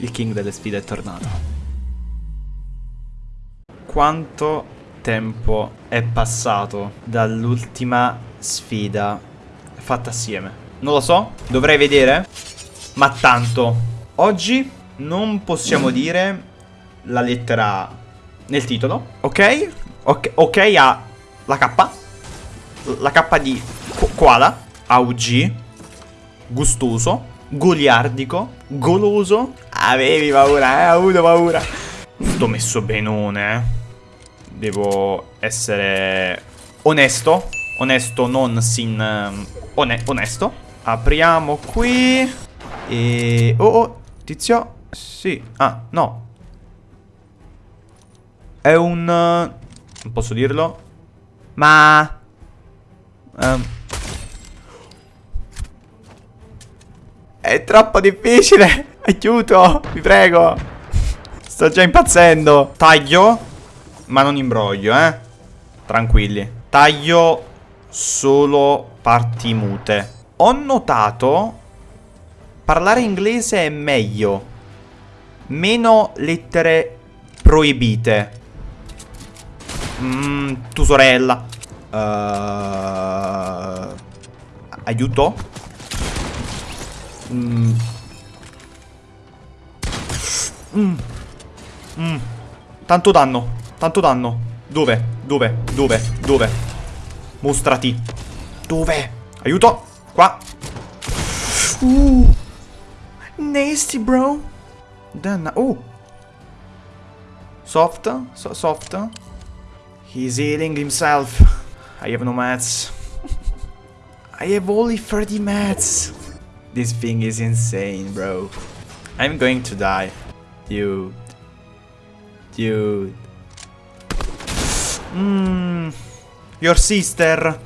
Il king delle sfide è tornato. Quanto tempo è passato dall'ultima sfida fatta assieme? Non lo so, dovrei vedere. Ma tanto, oggi non possiamo dire la lettera A nel titolo, ok? Ok, okay a la K. La K di Koala, AUG, gustoso, goliardico, goloso. Avevi paura, eh? Ho avuto paura. Sto messo benone, eh. Devo essere onesto. Onesto, non sin... Um, one onesto. Apriamo qui. E... Oh, oh, tizio. Sì. Ah, no. È un... Uh, non posso dirlo. Ma... Um, è troppo difficile. Aiuto, vi prego. Sto già impazzendo. Taglio, ma non imbroglio, eh. Tranquilli. Taglio solo parti mute. Ho notato parlare inglese è meglio. Meno lettere proibite. Mmm, tu sorella. Uh, aiuto? Mmm. Mm. Mm. Tanto danno. Tanto danno. Dove? Dove? Dove? Dove? Mostrati. Dove? Aiuto. Qua. Uh. Nasty, bro. Danna. Oh. Soft. So soft. He's healing himself. I have no mats. I have only 30 mats. This thing is insane, bro. I'm going to die. Dude. Dude. Mmm. Your sister.